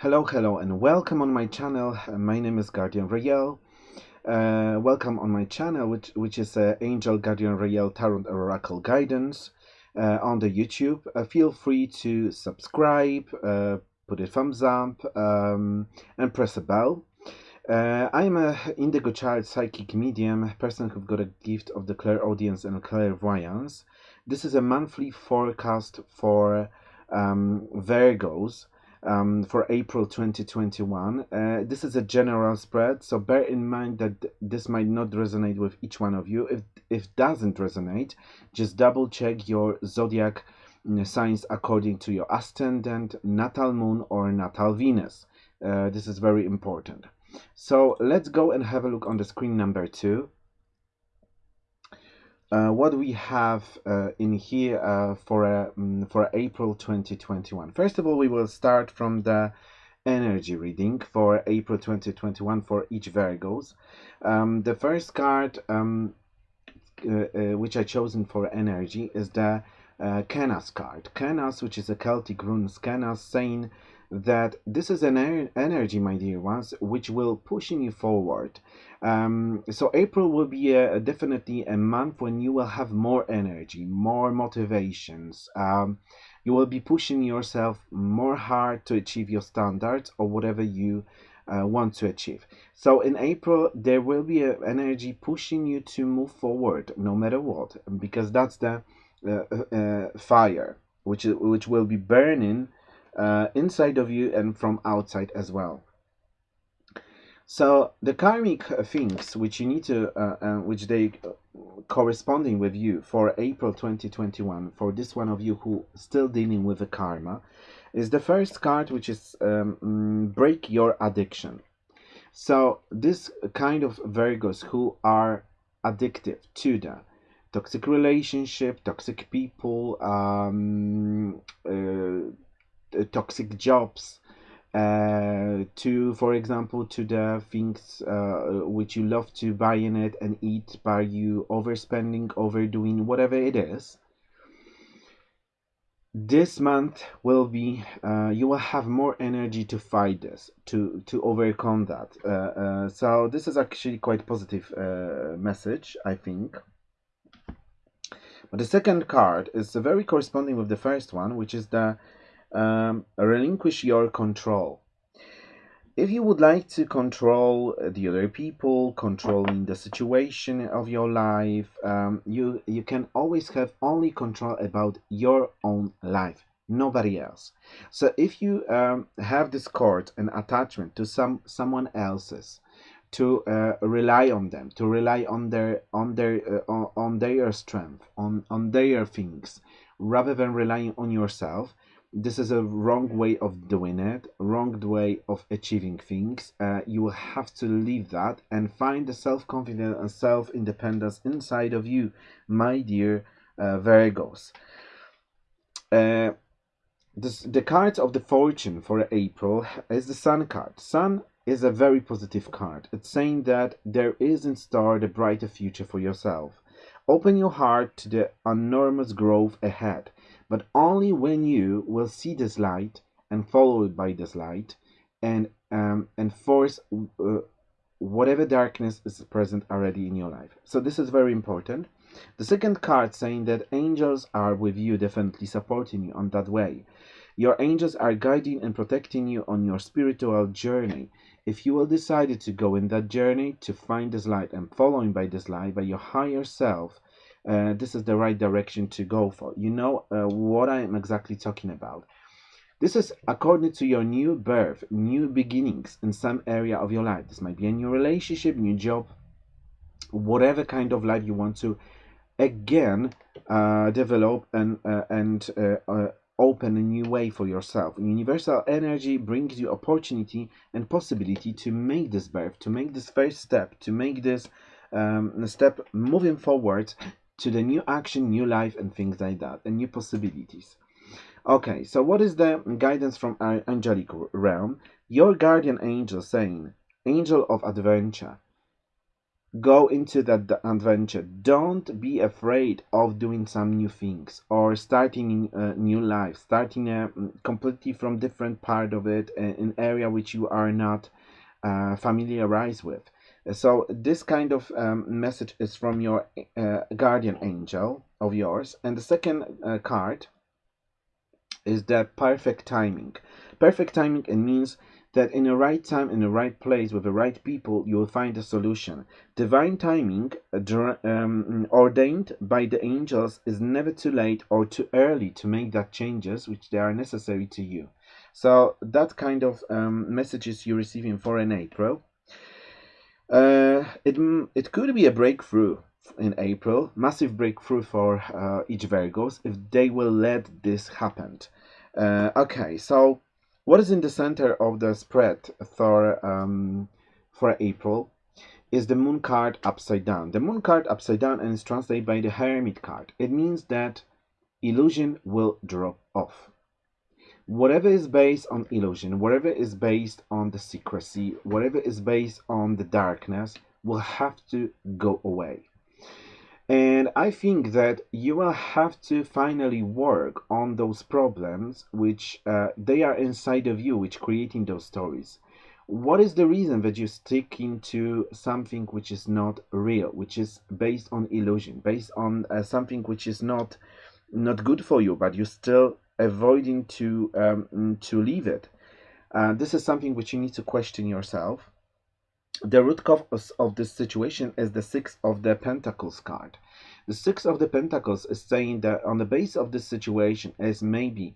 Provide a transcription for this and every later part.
Hello, hello, and welcome on my channel. Uh, My name is Guardian Rael. Uh, welcome on my channel, which which is uh, Angel Guardian Rael Tarot Oracle Guidance uh, on the YouTube. Uh, feel free to subscribe, uh, put a thumbs up, um, and press a bell. I'm a indigo child psychic medium, person who've got a gift of the clairaudience and clairvoyance. This is a monthly forecast for um, Virgos um, for April 2021. Uh, this is a general spread, so bear in mind that this might not resonate with each one of you. If if doesn't resonate, just double check your zodiac mm, signs according to your ascendant, natal moon, or natal Venus. Uh, this is very important. So let's go and have a look on the screen number two. Uh, what we have uh, in here uh, for mm, for April 2021. First of all, we will start from the energy reading for April 2021 for each Virgos. Um, the first card, um, uh, uh, which I chosen for energy, is the uh, Kenaz card. Canas, which is a Celtic rune, Canas, saying that this is an er- energy, my dear ones, which will pushing you forward. Um, so April will be a, definitely a month when you will have more energy, more motivations. Um, you will be pushing yourself more hard to achieve your standards or whatever you uh, want to achieve. So in April, there will be a energy pushing you to move forward, no matter what, because that's the uh, uh, uh fire, which which will be burning uh, inside of you and from outside as well. So the karmic things which you need to, uh, uh, which they uh, corresponding with you for April 2021, for this one of you who still dealing with the karma, is the first card which is um, mm, break your addiction. So this kind of Virgos who are addictive to the toxic relationship, toxic people, um, uh, toxic jobs, uh, to for example to the things uh, which you love to buy in it and eat by you overspending overdoing whatever it is this month will be uh, you will have more energy to fight this to to overcome that. Uh, uh, so this is actually quite positive uh, message i think but the second card is very corresponding with the first one which is the um, relinquish your control. If you would like to control the other people, controlling the situation of your life, um, you you can always have only control about your own life, nobody else. So if you um, have this cord and attachment to some someone else's, to uh, rely on them, to rely on their on their uh, on, on their strength, on on their things, rather than relying on yourself, this is a wrong way of doing it wrong way of achieving things. Uh, you will have to leave that and find the self-confidence and self-independence inside of you my dear uh, virgos. Uh, this, the cards of the fortune for april is the sun card. Sun is a very positive card. It's saying that there is in store the brighter future for yourself. Open your heart to the enormous growth ahead but only when you will see this light and follow it by this light and um, and force uh, whatever darkness is present already in your life. So this is very important. The second card saying that angels are with you definitely supporting you on that way. Your angels are guiding and protecting you on your spiritual journey if you will decide to go in that journey to find this light and following by this light by your higher self uh, this is the right direction to go for. You know uh, what I'm exactly talking about. This is according to your new birth, new beginnings in some area of your life. This might be a new relationship, new job, whatever kind of life you want to again uh, develop and uh, and uh, uh, open a new way for yourself. Universal energy brings you opportunity and possibility to make this birth, to make this first step, to make this um, step moving forward to the new action, new life, and things like that, and new possibilities. Okay, so what is the guidance from angelic realm? Your guardian angel saying, Angel of adventure, go into that adventure. Don't be afraid of doing some new things or starting a new life, starting a mm, completely from different part of it, an area which you are not uh, familiarized with. So this kind of um, message is from your uh, guardian angel of yours. And the second uh, card is the perfect timing. Perfect timing it means that in the right time, in the right place, with the right people, you will find a solution. Divine timing, uh, um, ordained by the angels, is never too late or too early to make that changes which they are necessary to you. So that kind of um, messages you're receiving for in April. Uh, it it could be a breakthrough in April, massive breakthrough for uh, each Virgos if they will let this happen. Uh, okay, so what is in the center of the spread for um, for April is the moon card upside down. The moon card upside down and is translated by the hermit card. It means that illusion will drop off. Whatever is based on illusion, whatever is based on the secrecy, whatever is based on the darkness will have to go away. And I think that you will have to finally work on those problems which uh, they are inside of you, which creating those stories. What is the reason that you stick into something which is not real, which is based on illusion, based on uh, something which is not not good for you, but you're still avoiding to um, to leave it? Uh, this is something which you need to question yourself the root cause of this situation is the six of the pentacles card. The six of the pentacles is saying that on the base of this situation is maybe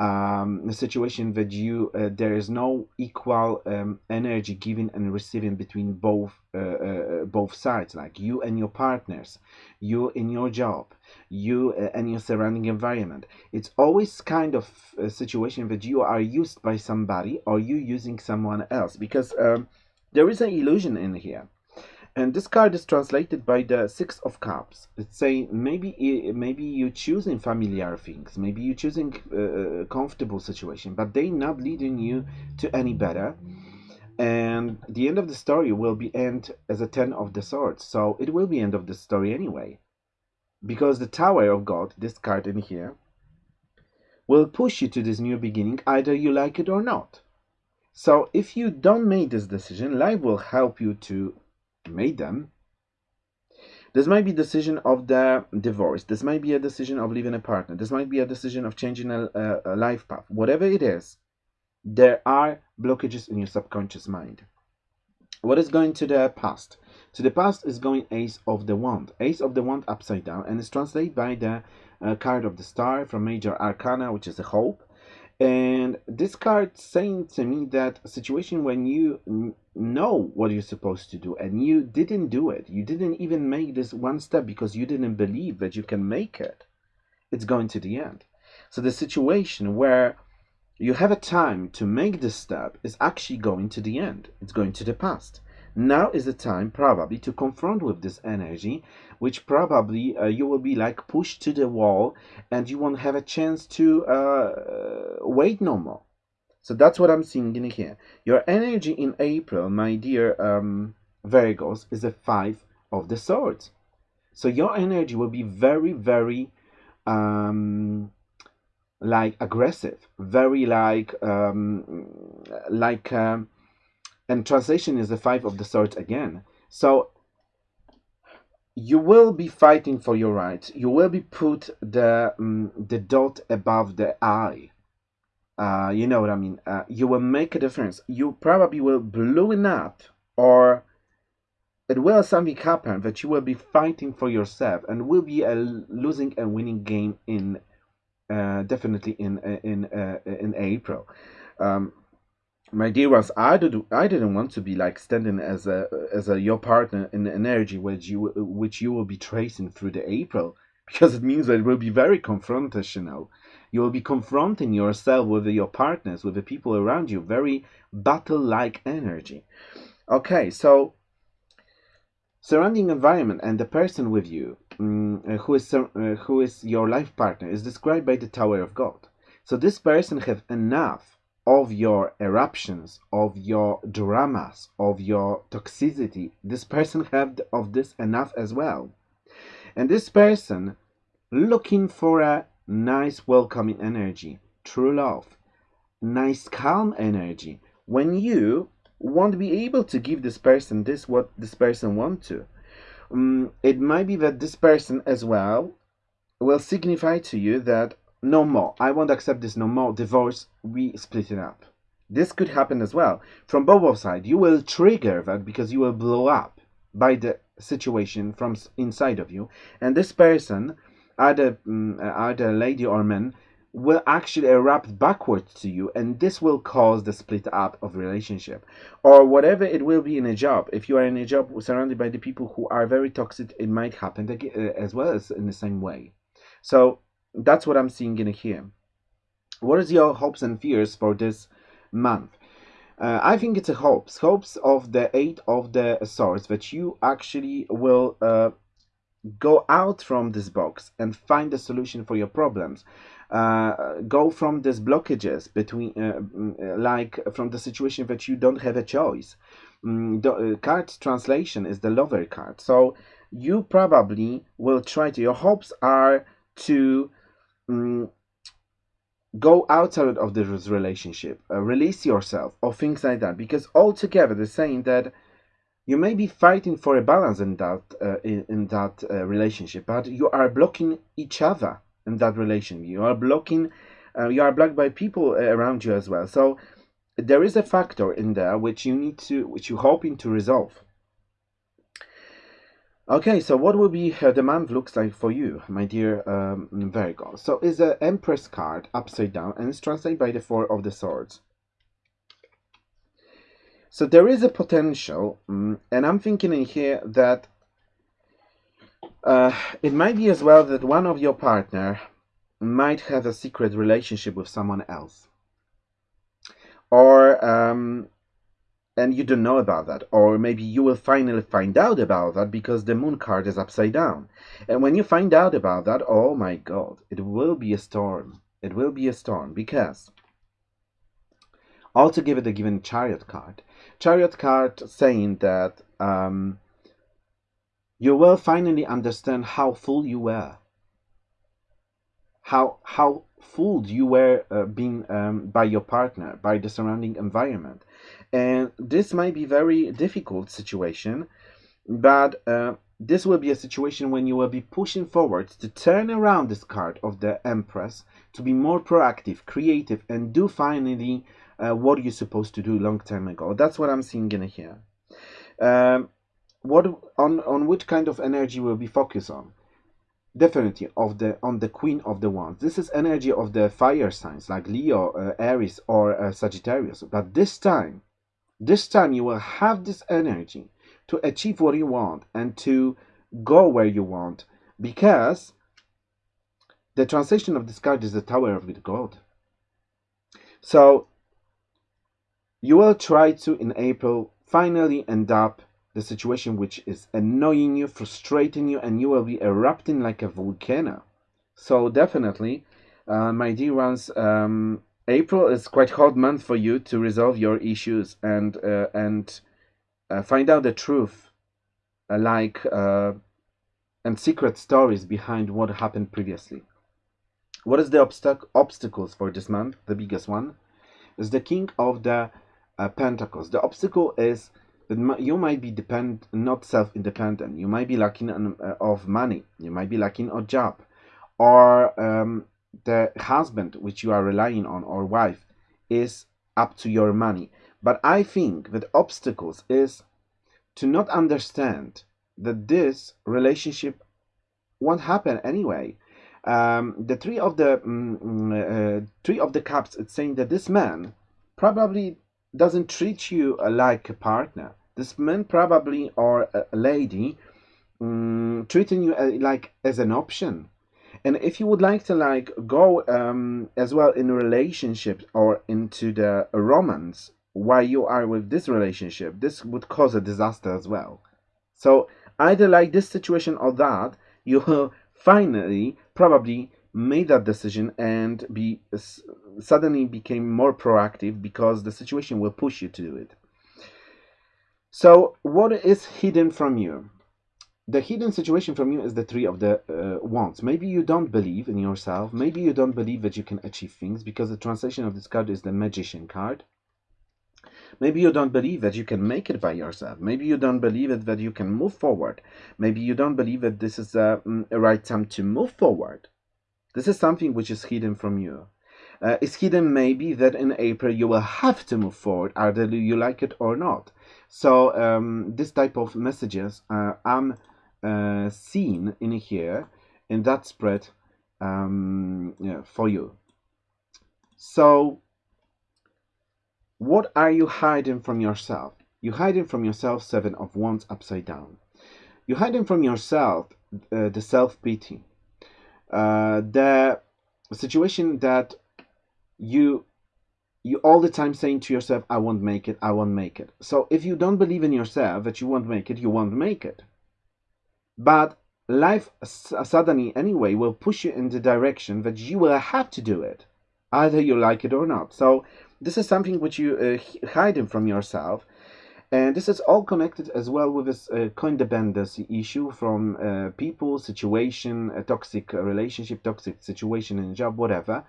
um, a situation that you uh, there is no equal um, energy giving and receiving between both uh, uh, both sides like you and your partners you in your job you uh, and your surrounding environment. It's always kind of a situation that you are used by somebody or you using someone else because um, there is an illusion in here. And this card is translated by the Six of Cups. It's saying maybe eh, maybe you're choosing familiar things, maybe you're choosing a comfortable situation, but they not leading you to any better. And the end of the story will be end as a Ten of the Swords. So it will be end of the story anyway. Because the Tower of God, this card in here, will push you to this new beginning, either you like it or not. So if you don't make this decision, life will help you to make them. This might be decision of the divorce. This might be a decision of leaving a partner. This might be a decision of changing a, a, a life path. Whatever it is, there are blockages in your subconscious mind. What is going to the past? To the past is going Ace of the Wand. Ace of the Wand upside down and is translated by the uh, card of the star from Major Arcana, which is a hope. And this card saying to me that a situation when you know what you're supposed to do and you didn't do it, you didn't even make this one step because you didn't believe that you can make it, it's going to the end. So the situation where you have a time to make this step is actually going to the end, it's going to the past. Now is the time probably to confront with this energy, which probably uh, you will be like pushed to the wall and you won't have a chance to uh, wait no more. So that's what I'm seeing in here. Your energy in April, my dear um, Virgos, is a five of the swords. So your energy will be very, very um, like aggressive, very like um, like um, and translation is the five of the swords again. So you will be fighting for your rights. You will be put the um, the dot above the I. Uh, you know what I mean. Uh, you will make a difference. You probably will blow it up, or it will something happen that you will be fighting for yourself, and will be a losing and winning game in uh, definitely in in uh, in April. Um, my dear ones, I did I didn't want to be like standing as a as a your partner in energy which you which you will be tracing through the April because it means that it will be very confrontational. You will be confronting yourself with your partners, with the people around you, very battle-like energy. Okay, so surrounding environment and the person with you, um, who is uh, who is your life partner, is described by the Tower of God. So this person have enough of your eruptions, of your dramas, of your toxicity. This person have of this enough as well. And this person looking for a nice welcoming energy, true love, nice calm energy. When you won't be able to give this person this what this person want to. Um, it might be that this person as well will signify to you that no more, I won't accept this no more, divorce, we split it up. This could happen as well. From both sides, you will trigger that because you will blow up by the situation from inside of you. And this person, either, um, either lady or man, will actually erupt backwards to you and this will cause the split up of relationship or whatever it will be in a job if you are in a job surrounded by the people who are very toxic it might happen uh, as well as in the same way so that's what i'm seeing in here what is your hopes and fears for this month? Uh, i think it's a hopes. Hopes of the eight of the swords that you actually will uh, go out from this box and find a solution for your problems. Uh, go from these blockages between uh, mm, like from the situation that you don't have a choice. Mm, the uh, card translation is the lover card. So you probably will try to your hopes are to um, go outside of this relationship uh, release yourself or things like that because altogether they're saying that you may be fighting for a balance in that uh, in, in, that uh, relationship but you are blocking each other in that relation. You are blocking, uh, you are blocked by people uh, around you as well. So there is a factor in there which you need to, which you're hoping to resolve. Okay, so what will be uh, the month looks like for you, my dear um, Virgo? So is the Empress card upside down and it's translated by the Four of the Swords. So there is a potential, um, and I'm thinking in here that uh, it might be as well that one of your partner might have a secret relationship with someone else. Or, um, and you don't know about that. Or maybe you will finally find out about that because the moon card is upside down. And when you find out about that, oh my god, it will be a storm. It will be a storm because also give it a given chariot card. Chariot card saying that um, you will finally understand how fool you were. How how fooled you were uh, being um, by your partner, by the surrounding environment, and this might be very difficult situation, but uh, this will be a situation when you will be pushing forward to turn around this card of the Empress to be more proactive, creative, and do finally uh, what you're supposed to do long time ago. That's what I'm seeing in here. Um, what on on which kind of energy will be focused on definitely of the on the queen of the wands this is energy of the fire signs like leo uh, aries or uh, sagittarius but this time this time you will have this energy to achieve what you want and to go where you want because the translation of this card is the tower of god so you will try to in april finally end up the situation which is annoying you, frustrating you, and you will be erupting like a volcano. So definitely, uh, my dear ones, um, April is quite a hot month for you to resolve your issues and uh, and uh, find out the truth, uh, like uh, and secret stories behind what happened previously. What is the obstac obstacles for this month? The biggest one is the King of the uh, Pentacles. The obstacle is that you might be depend not self-independent you might be lacking uh, of money you might be lacking a job or um, the husband which you are relying on or wife is up to your money. But i think that obstacles is to not understand that this relationship won't happen anyway. Um, the three of the mm, mm uh, three of the cups it's saying that this man probably doesn't treat you like a partner. This man probably or a lady um, treating you uh, like as an option and if you would like to like go um, as well in relationship or into the romance while you are with this relationship this would cause a disaster as well so either like this situation or that you will finally probably made that decision and be suddenly became more proactive because the situation will push you to do it. So, what is hidden from you? The hidden situation from you is the three of the uh, wands. Maybe you don't believe in yourself. Maybe you don't believe that you can achieve things because the translation of this card is the magician card. Maybe you don't believe that you can make it by yourself. Maybe you don't believe it that you can move forward. Maybe you don't believe that this is a, mm, a right time to move forward. This is something which is hidden from you. Uh, it's hidden maybe that in April you will have to move forward, either you like it or not. So um, this type of messages uh, I'm uh, seeing in here in that spread um, yeah, for you. So what are you hiding from yourself? You're hiding from yourself seven of wands upside down. You're hiding from yourself uh, the self-pity. Uh, the situation that you you all the time saying to yourself, I won't make it, I won't make it. So if you don't believe in yourself that you won't make it, you won't make it. But life suddenly, anyway, will push you in the direction that you will have to do it, either you like it or not. So this is something which you uh, hiding from yourself. And this is all connected as well with this uh, codependency issue from uh, people, situation, a toxic relationship, toxic situation in job, whatever.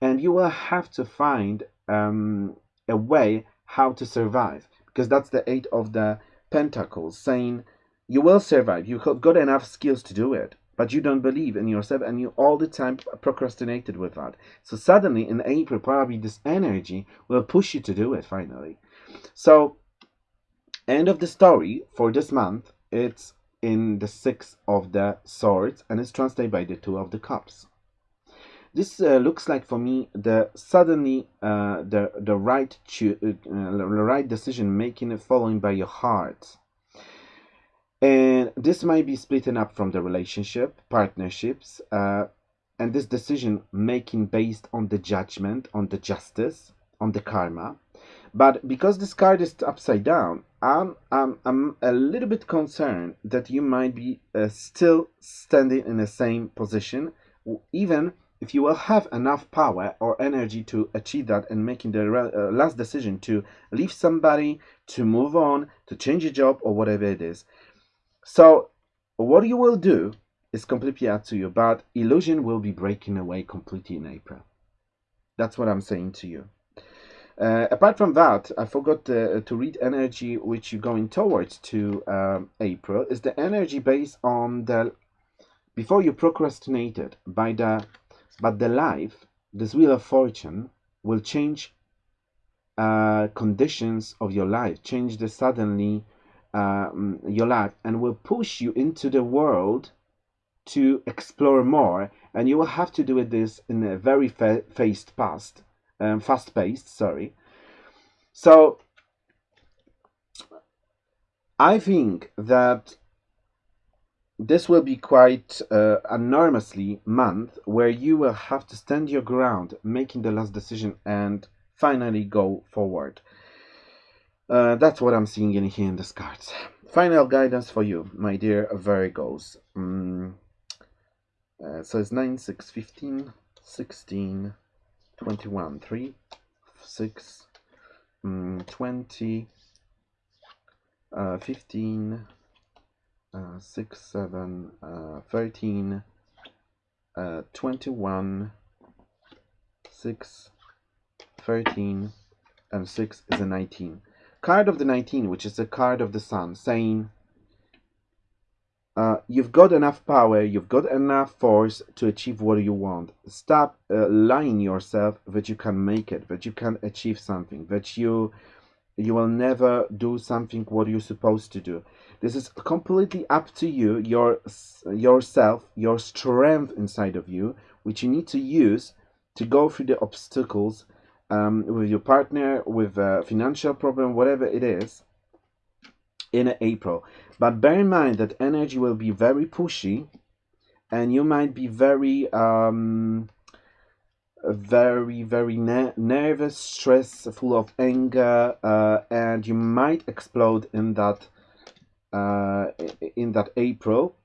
And you will have to find um, a way how to survive because that's the eight of the pentacles saying you will survive. You've got enough skills to do it but you don't believe in yourself and you all the time procrastinated with that. So suddenly in april probably this energy will push you to do it finally. So end of the story for this month it's in the six of the swords and it's translated by the two of the cups. This uh, looks like for me the suddenly uh, the the right to, uh, the right decision making following by your heart and this might be splitting up from the relationship partnerships uh, and this decision making based on the judgment on the justice on the karma but because this card is upside down i'm i'm, I'm a little bit concerned that you might be uh, still standing in the same position even if you will have enough power or energy to achieve that and making the uh, last decision to leave somebody, to move on, to change a job or whatever it is. So what you will do is completely up to you, but illusion will be breaking away completely in April. That's what I'm saying to you. Uh, apart from that, I forgot uh, to read energy which you're going towards to um, April is the energy based on the before you procrastinated by the but the life, this wheel of fortune, will change uh, conditions of your life, change the suddenly um, your life, and will push you into the world to explore more. And you will have to do it this in a very fa fast past, um, fast paced. Sorry. So I think that this will be quite uh, enormously month where you will have to stand your ground, making the last decision and finally go forward. Uh, that's what I'm seeing in here in the cards. Final guidance for you, my dear Virgos. Mm. Uh, so it's 9, 6, 15, 16, 21, 3, 6, mm, 20, uh, 15, uh, 6, 7, uh, 13, uh, 21, 6, 13, and 6 is a 19. Card of the 19, which is the card of the sun, saying uh, you've got enough power, you've got enough force to achieve what you want. Stop uh, lying yourself that you can make it, that you can achieve something, that you you will never do something what you're supposed to do. This is completely up to you, your yourself, your strength inside of you, which you need to use to go through the obstacles um, with your partner, with a financial problem, whatever it is, in April. But bear in mind that energy will be very pushy, and you might be very, um, very, very ne nervous, stressed, full of anger, uh, and you might explode in that uh, in that April,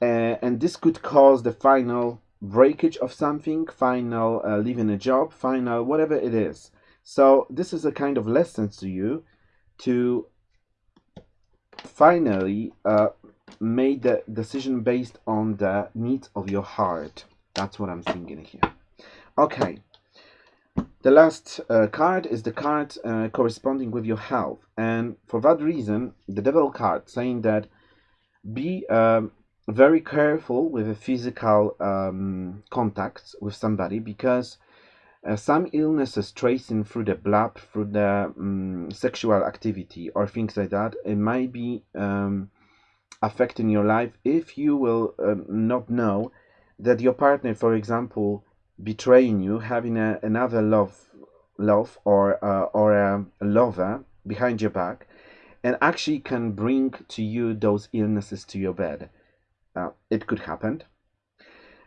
uh, and this could cause the final breakage of something, final uh, leaving a job, final whatever it is. So this is a kind of lesson to you to finally uh, make the decision based on the needs of your heart. That's what I'm thinking here. Okay. The last uh, card is the card uh, corresponding with your health, and for that reason, the Devil card saying that be um, very careful with the physical um, contacts with somebody because uh, some illnesses tracing through the blood, through the um, sexual activity or things like that, it might be um, affecting your life if you will um, not know that your partner, for example, betraying you, having a, another love, love or uh, or a, a lover behind your back, and actually can bring to you those illnesses to your bed. Uh, it could happen.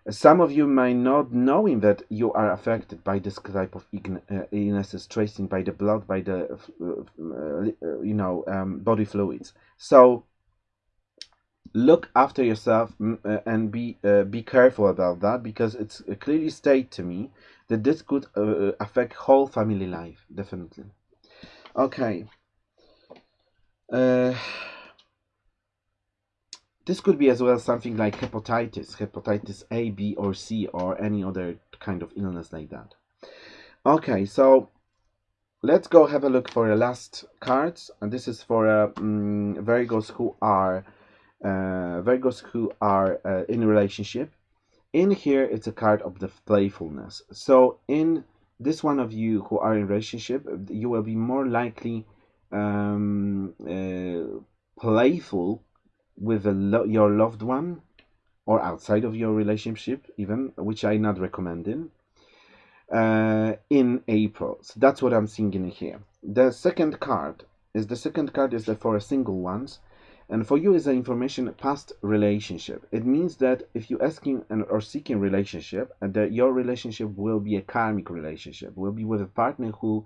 Some of you might not knowing that you are affected by this type of uh, illnesses, tracing by the blood, by the uh, uh, you know um, body fluids. So look after yourself uh, and be uh, be careful about that because it's clearly stated to me that this could affect whole family life definitely. Okay. Uh, this could be as well something like hepatitis, hepatitis A, B, or C, or any other kind of illness like that. Okay, so let's go have a look for the last cards, and this is for uh, um, Virgos who are uh, Virgos who are uh, in relationship. In here, it's a card of the playfulness. So in this one of you who are in relationship, you will be more likely um, uh, playful with lo your loved one or outside of your relationship even which i not recommending uh, in april. So that's what i'm seeing in here. The second card is the second card is for a single ones. And for you is the information past relationship. It means that if you're asking and or seeking relationship and that your relationship will be a karmic relationship will be with a partner who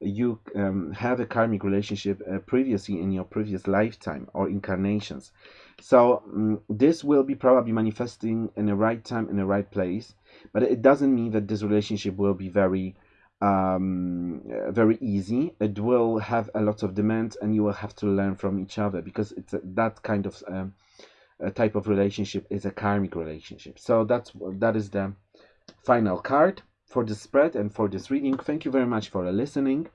you um, have a karmic relationship uh, previously in your previous lifetime or incarnations. So um, this will be probably manifesting in the right time in the right place, but it doesn't mean that this relationship will be very um, uh, very easy. It will have a lot of demands, and you will have to learn from each other because it's a, that kind of um, type of relationship is a karmic relationship. So that's that is the final card for the spread and for this reading. Thank you very much for listening.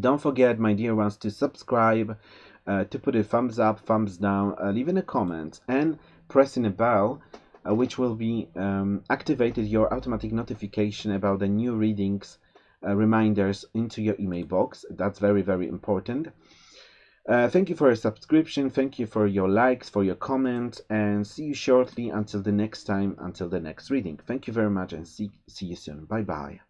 Don't forget, my dear ones, to subscribe, uh, to put a thumbs up, thumbs down, uh, leaving a comment, and pressing a bell, uh, which will be um, activated your automatic notification about the new readings uh, reminders into your email box. That's very, very important. Uh, thank you for your subscription. Thank you for your likes, for your comments, and see you shortly until the next time, until the next reading. Thank you very much and see, see you soon. Bye bye.